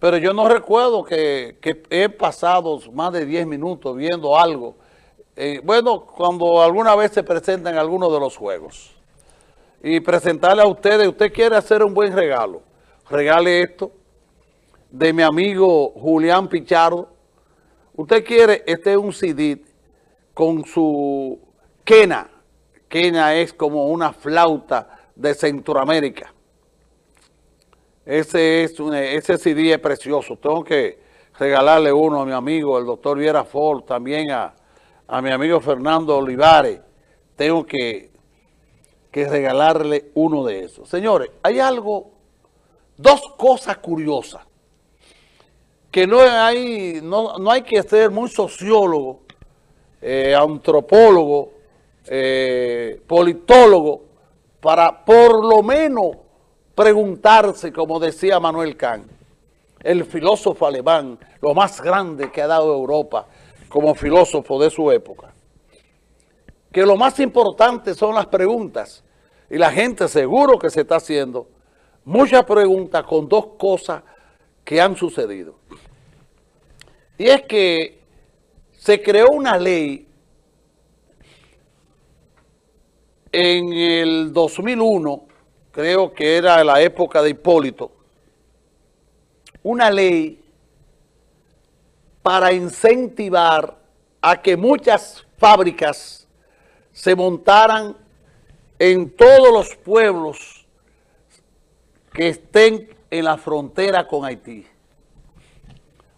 pero yo no recuerdo que, he pasado más de 10 minutos viendo algo. Eh, bueno, cuando alguna vez se presentan algunos de los juegos. Y presentarle a ustedes, usted quiere hacer un buen regalo. Regale esto de mi amigo Julián Pichardo. Usted quiere, este es un CD con su quena. Quena es como una flauta de Centroamérica. Ese, es ese CD es precioso. Tengo que regalarle uno a mi amigo, el doctor Viera Ford, también a, mi amigo Fernando Olivares. Tengo que, que regalarle uno de esos. Señores, hay algo, dos cosas curiosas, que no hay, no, hay que ser muy sociólogo, eh, antropólogo, eh, politólogo, para por lo menos preguntarse, como decía Manuel Kant, el filósofo alemán, lo más grande que ha dado Europa como filósofo de su época, que lo más importante son las preguntas, y la gente seguro que se está haciendo muchas preguntas con dos cosas que han sucedido. Y es que se creó una ley en el 2001, creo que era la época de Hipólito, una ley para incentivar a que muchas fábricas se montaran en todos los pueblos que estén en la frontera con Haití.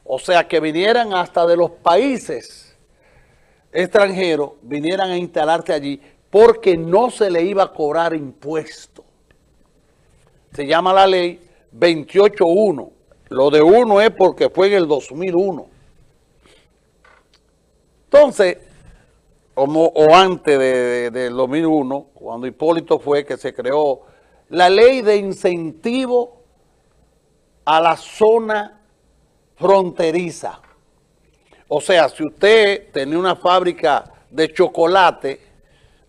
O sea, que vinieran hasta de los países extranjeros, vinieran a instalarte allí, porque no se le iba a cobrar impuesto. Se llama la ley 28.1. Lo de uno es porque fue en el 2001. Entonces, como, o antes del de, 2001, cuando Hipólito fue que se creó la ley de incentivo a la zona fronteriza. O sea, si usted tenía una fábrica de chocolate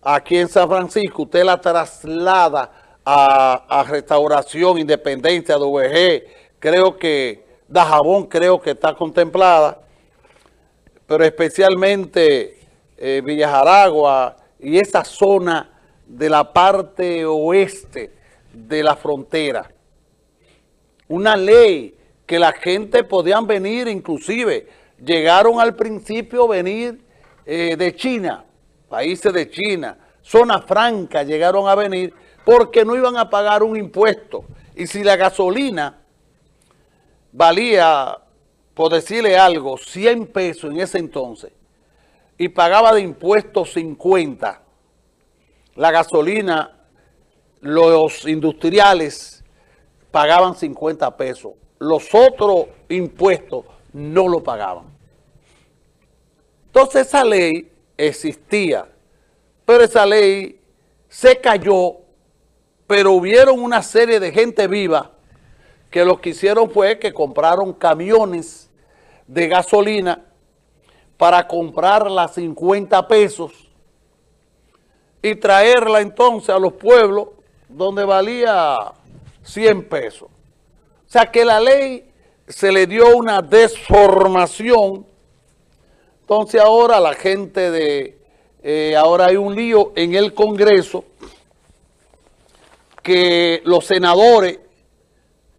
aquí en San Francisco, usted la traslada a, Restauración, Independencia, DVG, creo que Dajabón creo que está contemplada, pero especialmente eh, Villajaragua y esa zona de la parte oeste de la frontera. Una ley que la gente podían venir, inclusive llegaron al principio a venir eh, de China, países de China, zona franca llegaron a venir porque no iban a pagar un impuesto. Y si la gasolina valía, por decirle algo, 100 pesos en ese entonces, y pagaba de impuestos 50, la gasolina, los industriales pagaban 50 pesos. Los otros impuestos no lo pagaban. Entonces esa ley existía, pero esa ley se cayó, pero hubieron una serie de gente viva que lo que hicieron fue que compraron camiones de gasolina para comprarla a 50 pesos y traerla entonces a los pueblos donde valía 100 pesos. O sea que la ley se le dio una desformación entonces ahora la gente de, eh, ahora hay un lío en el Congreso que los senadores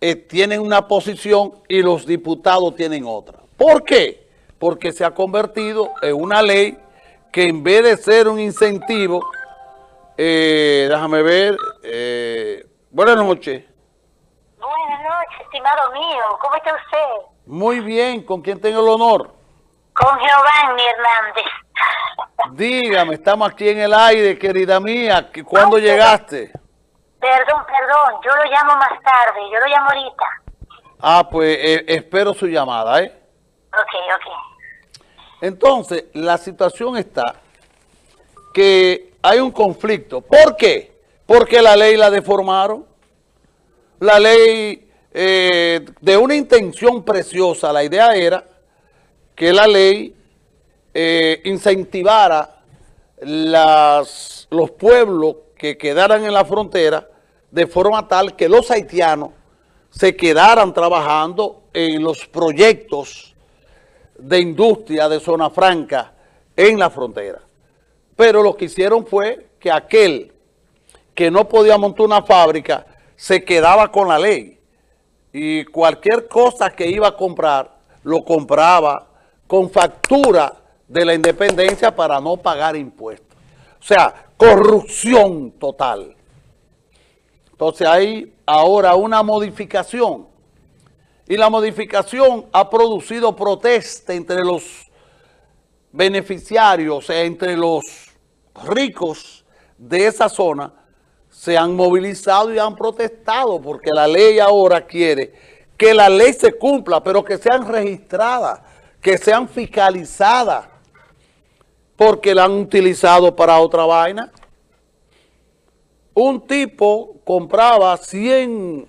eh, tienen una posición y los diputados tienen otra. ¿Por qué? Porque se ha convertido en una ley que en vez de ser un incentivo, eh, déjame ver, buenas noches. Buenas noches, estimado mío, ¿cómo está usted? Muy bien, ¿con quién tengo el honor? Con Giovanni Hernández. Dígame, estamos aquí en el aire, querida mía. ¿Cuándo llegaste? Perdón, perdón, yo lo llamo más tarde, yo lo llamo ahorita. Ah, pues eh, espero su llamada, ¿eh? Ok, ok. Entonces, la situación está que hay un conflicto. ¿Por qué? Porque la ley la deformaron. La ley eh, de una intención preciosa, la idea era que la ley eh, incentivara las, los pueblos que quedaran en la frontera de forma tal que los haitianos se quedaran trabajando en los proyectos de industria de zona franca en la frontera. Pero lo que hicieron fue que aquel que no podía montar una fábrica se quedaba con la ley y cualquier cosa que iba a comprar lo compraba con factura de la independencia para no pagar impuestos. O sea, corrupción total. Entonces hay ahora una modificación y la modificación ha producido protesta entre los beneficiarios, entre los ricos de esa zona, se han movilizado y han protestado porque la ley ahora quiere que la ley se cumpla, pero que sean registradas, que sean fiscalizadas, porque la han utilizado para otra vaina. Un tipo compraba 100,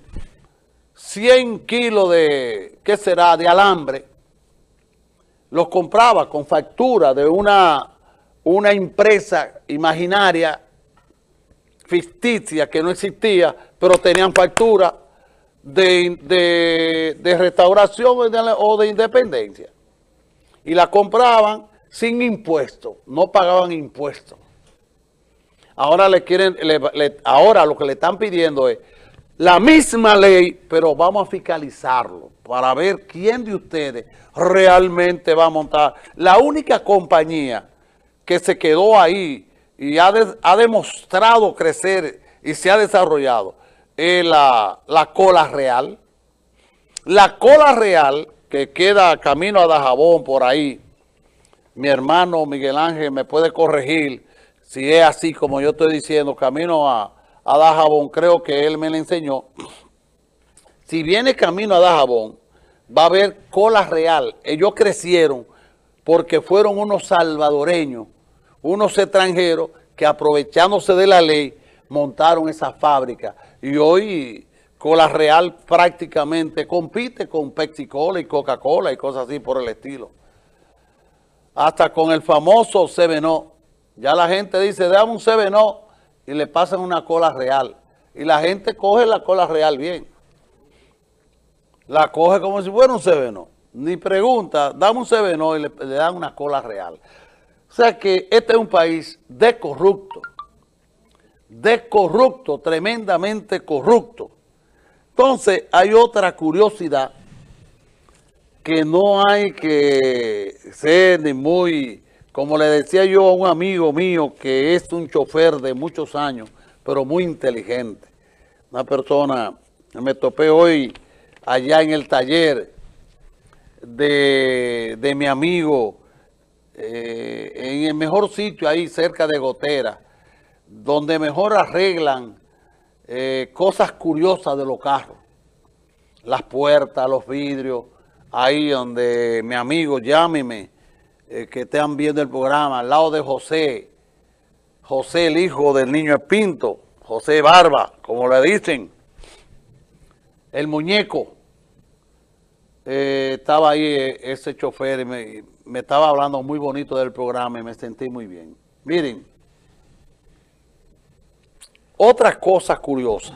100 kilos de, ¿qué será?, de alambre, los compraba con factura de una, una empresa imaginaria ficticia que no existía, pero tenían factura de, de, restauración o de independencia. Y la compraban sin impuestos, no pagaban impuestos. Ahora le quieren, ahora lo que le están pidiendo es la misma ley, pero vamos a fiscalizarlo para ver quién de ustedes realmente va a montar. La única compañía que se quedó ahí y ha, ha demostrado crecer y se ha desarrollado es la, la, cola real. La cola real que queda camino a Dajabón por ahí, mi hermano Miguel Ángel me puede corregir si es así como yo estoy diciendo, camino a, a Dajabón, creo que él me lo enseñó. Si viene camino a Dajabón, va a haber cola real. Ellos crecieron porque fueron unos salvadoreños unos extranjeros que aprovechándose de la ley montaron esa fábrica y hoy Cola Real prácticamente compite con Pepsi Cola y Coca-Cola y cosas así por el estilo. Hasta con el famoso Seveno. Ya la gente dice, dame un Seveno y le pasan una cola real. Y la gente coge la cola real bien. La coge como si fuera un Seveno. Ni pregunta, dame un Seveno y le, le dan una cola real. O sea que este es un país de corrupto, de corrupto, tremendamente corrupto. Entonces hay otra curiosidad que no hay que ser ni muy, como le decía yo a un amigo mío que es un chofer de muchos años, pero muy inteligente. Una persona, me topé hoy allá en el taller de, de mi amigo eh, en el mejor sitio ahí cerca de Gotera, donde mejor arreglan eh, cosas curiosas de los carros. Las puertas, los vidrios, ahí donde mi amigo, llámeme, eh, que estén viendo el programa, al lado de José, José el hijo del niño Espinto, José Barba, como le dicen, el muñeco, estaba ahí ese chofer y me, me estaba hablando muy bonito del programa y me sentí muy bien. Miren, otra cosa curiosa.